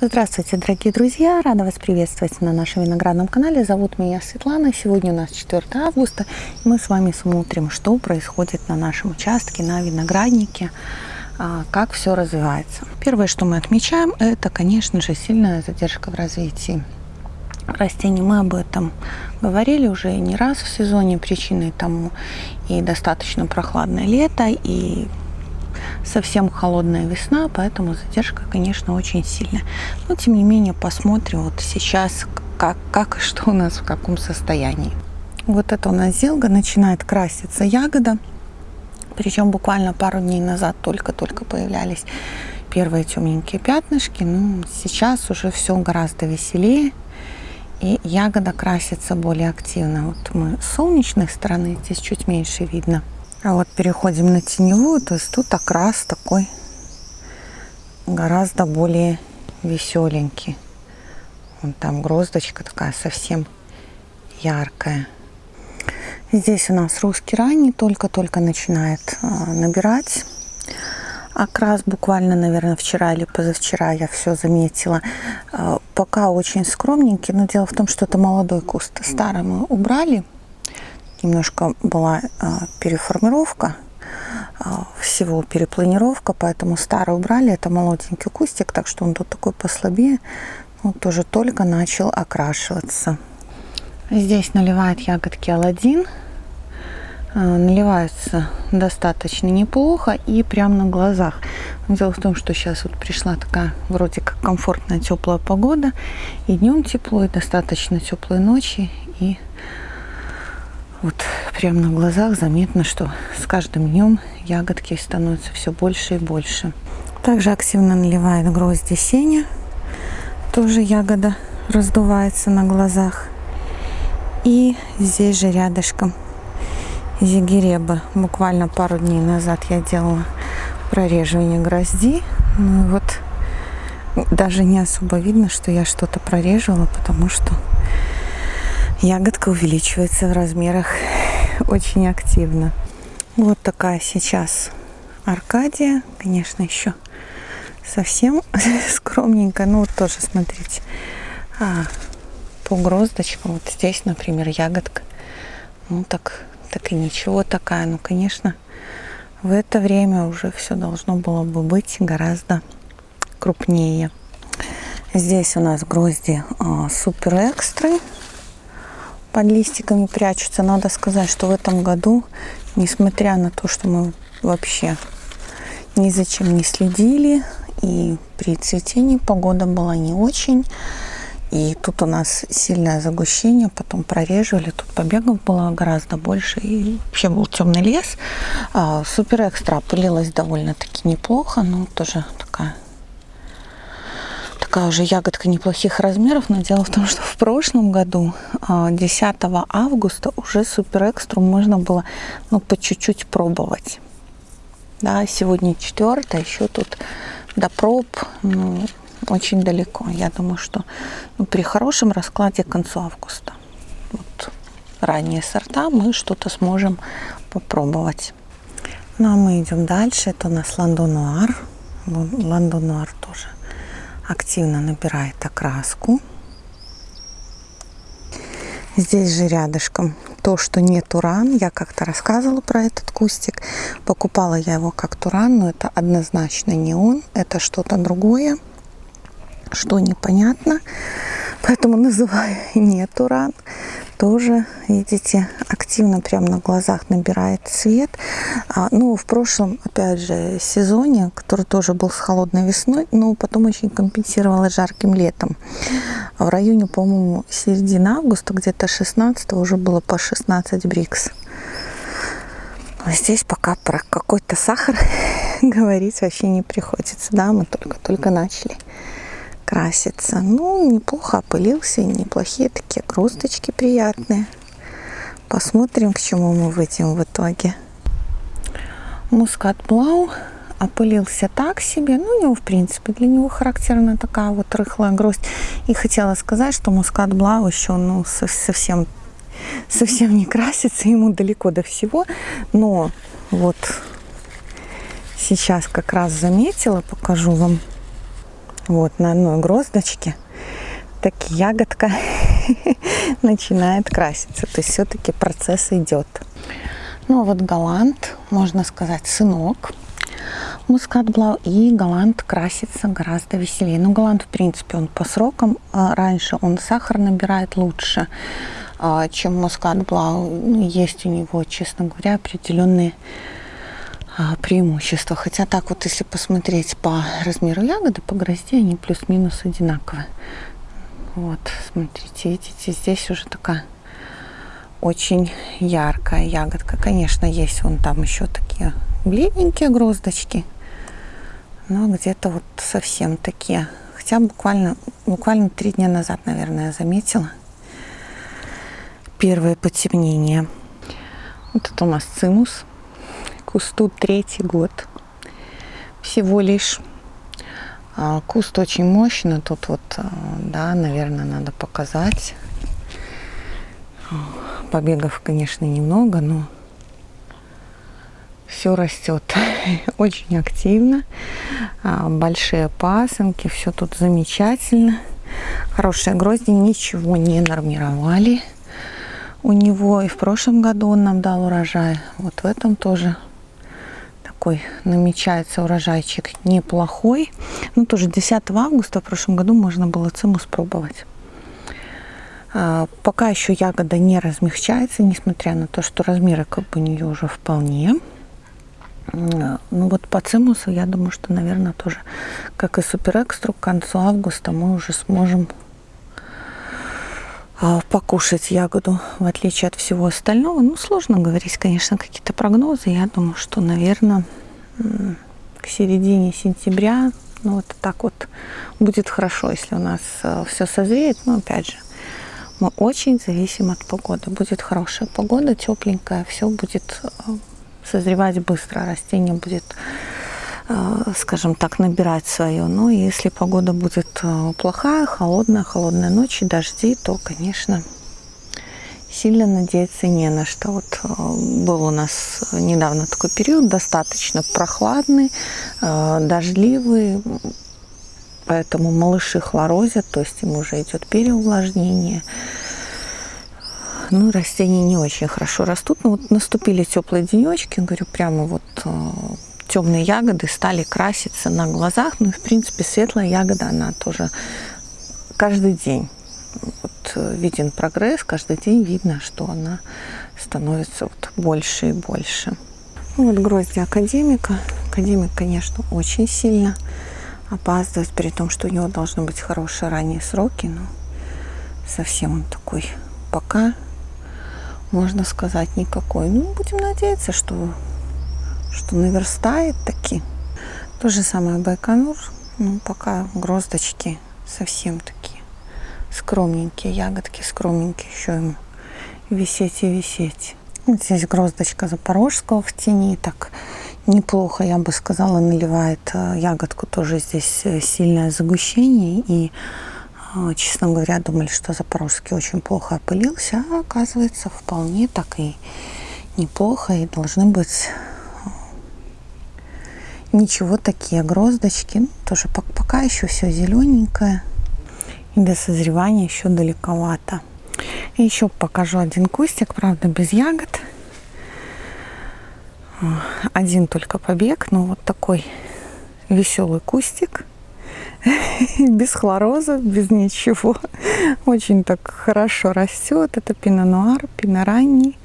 Здравствуйте, дорогие друзья! Рада вас приветствовать на нашем виноградном канале. Зовут меня Светлана. Сегодня у нас 4 августа. И мы с вами смотрим, что происходит на нашем участке, на винограднике, а, как все развивается. Первое, что мы отмечаем, это, конечно же, сильная задержка в развитии растений. Мы об этом говорили уже не раз в сезоне. Причиной тому и достаточно прохладное лето, и совсем холодная весна, поэтому задержка, конечно, очень сильная. Но, тем не менее, посмотрим вот сейчас, как, как и что у нас в каком состоянии. Вот это у нас зелга, начинает краситься ягода. Причем буквально пару дней назад только-только появлялись первые темненькие пятнышки. Ну, сейчас уже все гораздо веселее. И ягода красится более активно. Вот мы с солнечной стороны, здесь чуть меньше видно – а вот переходим на теневую, то есть тут окрас такой гораздо более веселенький. Вон там гроздочка такая совсем яркая. Здесь у нас русский ранний только-только начинает а, набирать окрас. Буквально, наверное, вчера или позавчера я все заметила. А, пока очень скромненький, но дело в том, что это молодой куст. Старый мы убрали немножко была а, переформировка а, всего перепланировка, поэтому старый убрали. Это молоденький кустик, так что он тут такой послабее. Он тоже только начал окрашиваться. Здесь наливает ягодки Алладин. А, наливаются достаточно неплохо и прямо на глазах. Дело в том, что сейчас вот пришла такая вроде как комфортная теплая погода. И днем тепло, и достаточно теплые ночи. И вот прямо на глазах заметно, что с каждым днем ягодки становятся все больше и больше. Также активно наливает грозди сеня. Тоже ягода раздувается на глазах. И здесь же рядышком зигиреба. Буквально пару дней назад я делала прореживание грозди. Ну вот даже не особо видно, что я что-то прореживала, потому что ягодка увеличивается в размерах очень активно. Вот такая сейчас Аркадия. Конечно, еще совсем скромненькая. Ну, вот тоже, смотрите, а, по гроздочкам. Вот здесь, например, ягодка. Ну, так, так и ничего такая. Ну, конечно, в это время уже все должно было бы быть гораздо крупнее. Здесь у нас грозди а, супер экстры под листиками прячутся. Надо сказать, что в этом году, несмотря на то, что мы вообще ни за чем не следили, и при цветении погода была не очень, и тут у нас сильное загущение, потом прореживали, тут побегов было гораздо больше, и вообще был темный лес. А, супер экстра пылилась довольно-таки неплохо, но тоже такая такая уже ягодка неплохих размеров, но дело в том, что в прошлом году, 10 а, августа, уже супер экстру можно было ну, по чуть-чуть пробовать. Да, сегодня 4, еще тут до проб ну, очень далеко. Я думаю, что ну, при хорошем раскладе к концу августа, вот, ранние сорта, мы что-то сможем попробовать. Ну а мы идем дальше. Это у нас ландонуар. Ландонуар тоже активно набирает окраску. Здесь же рядышком то, что не туран. Я как-то рассказывала про этот кустик. Покупала я его как туран, но это однозначно не он. Это что-то другое, что непонятно. Поэтому называю не туран тоже, видите, активно прямо на глазах набирает цвет. А, ну, в прошлом, опять же, сезоне, который тоже был с холодной весной, но потом очень компенсировала жарким летом. В районе, по-моему, середины августа, где-то 16 уже было по 16 брикс. А здесь пока про какой-то сахар говорить вообще не приходится. Да, мы только-только начали красится. Ну, неплохо опылился, неплохие такие грусточки приятные. Посмотрим, к чему мы выйдем в итоге. Мускат Блау опылился так себе. Ну, у него, в принципе, для него характерна такая вот рыхлая гроздь. И хотела сказать, что мускат Блау еще ну, совсем, совсем не красится, ему далеко до всего. Но вот сейчас как раз заметила, покажу вам Вот на одной гроздочке так ягодка начинает краситься. То есть все-таки процесс идет. Ну а вот Голланд, можно сказать, сынок мускат блау. И Голланд красится гораздо веселее. Ну, Голланд, в принципе, он по срокам а, раньше, он сахар набирает лучше, а, чем мускат блау. Ну, есть у него, честно говоря, определенные а, преимущества. Хотя так вот, если посмотреть по размеру ягоды, по грозде, они плюс-минус одинаковые. Вот, смотрите, видите, здесь уже такая очень яркая ягодка. Конечно, есть вон там еще такие бледненькие гроздочки, но где-то вот совсем такие. Хотя буквально, буквально три дня назад, наверное, я заметила первое потемнение. Вот это у нас цимус. Кусту третий год. Всего лишь. А, куст очень мощный. Тут вот, а, да, наверное, надо показать. Побегов, конечно, немного, но все растет очень активно, а, большие пасынки, все тут замечательно. Хорошие грозди, ничего не нормировали у него. И в прошлом году он нам дал урожай. Вот в этом тоже такой намечается урожайчик неплохой. Ну, тоже 10 августа в прошлом году можно было циму спробовать. А, пока еще ягода не размягчается, несмотря на то, что размеры как бы у нее уже вполне. Ну вот по цимусу, я думаю, что, наверное, тоже, как и супер экстру, к концу августа мы уже сможем а, покушать ягоду, в отличие от всего остального. Ну, сложно говорить, конечно, какие-то прогнозы. Я думаю, что, наверное, к середине сентября, ну, вот так вот будет хорошо, если у нас а, все созреет. Но, опять же, мы очень зависим от погоды. Будет хорошая погода, тепленькая, все будет а, созревать быстро, растение будет, э, скажем так, набирать свое. Но если погода будет э, плохая, холодная, холодная ночь и дожди, то, конечно, сильно надеяться не на что. Вот э, был у нас недавно такой период, достаточно прохладный, дождливый, поэтому малыши хлорозят, то есть им уже идет переувлажнение ну, растения не очень хорошо растут. Но вот наступили теплые денечки, говорю, прямо вот э, темные ягоды стали краситься на глазах. Ну, и, в принципе, светлая ягода, она тоже каждый день вот, э, виден прогресс, каждый день видно, что она становится вот больше и больше. Ну, вот грозди академика. Академик, конечно, очень сильно опаздывает, при том, что у него должны быть хорошие ранние сроки, но совсем он такой пока можно сказать, никакой. Ну, будем надеяться, что, что наверстает таки. То же самое Байконур. Ну, пока гроздочки совсем такие скромненькие, ягодки скромненькие, еще ему висеть и висеть. Вот здесь гроздочка запорожского в тени, так неплохо, я бы сказала, наливает э, ягодку. Тоже здесь э, сильное загущение и а, честно говоря, думали, что Запорожский очень плохо опылился, а оказывается, вполне так и неплохо, и должны быть ничего такие гроздочки. Ну, тоже пока еще все зелененькое, и до созревания еще далековато. И еще покажу один кустик, правда, без ягод. Один только побег, но вот такой веселый кустик без хлороза, без ничего. Очень так хорошо растет. Это пино-нуар, пино ранний.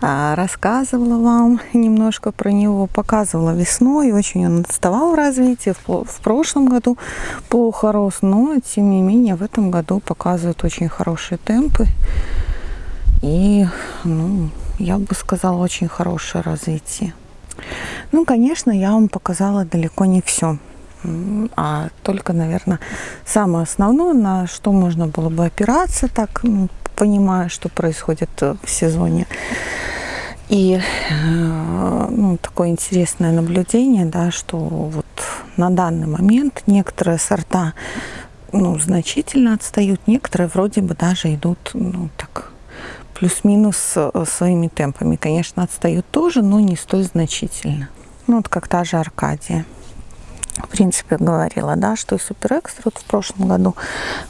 А, рассказывала вам немножко про него, показывала весной. Очень он отставал в развитии. В прошлом году плохо рос, но тем не менее в этом году показывает очень хорошие темпы. И, ну, я бы сказала, очень хорошее развитие. Ну, конечно, я вам показала далеко не все а только, наверное, самое основное, на что можно было бы опираться, так понимая, что происходит э, в сезоне. И э, ну, такое интересное наблюдение, да, что вот на данный момент некоторые сорта ну, значительно отстают, некоторые вроде бы даже идут ну, так плюс-минус э, своими темпами. Конечно, отстают тоже, но не столь значительно. Ну, вот как та же Аркадия в принципе, говорила, да, что и супер экстра вот в прошлом году,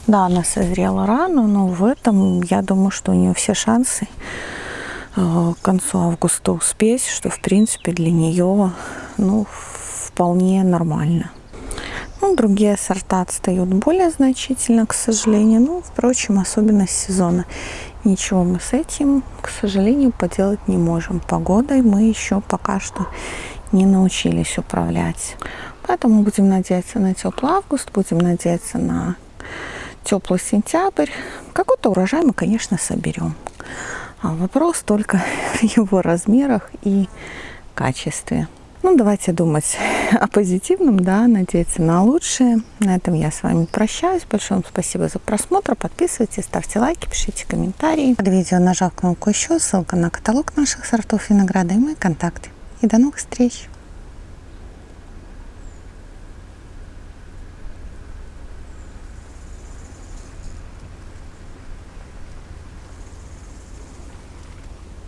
да, она созрела рано, но в этом, я думаю, что у нее все шансы э, к концу августа успеть, что, в принципе, для нее, ну, вполне нормально. Ну, другие сорта отстают более значительно, к сожалению. Ну, впрочем, особенность сезона. Ничего мы с этим, к сожалению, поделать не можем. Погодой мы еще пока что не научились управлять. Поэтому будем надеяться на теплый август, будем надеяться на теплый сентябрь. Какой-то урожай мы, конечно, соберем. А вопрос только в его размерах и качестве. Ну, давайте думать о позитивном, да, надеяться на лучшее. На этом я с вами прощаюсь. Большое вам спасибо за просмотр. Подписывайтесь, ставьте лайки, пишите комментарии. Под видео нажав кнопку еще, ссылка на каталог наших сортов винограда и мои контакты. И до новых встреч!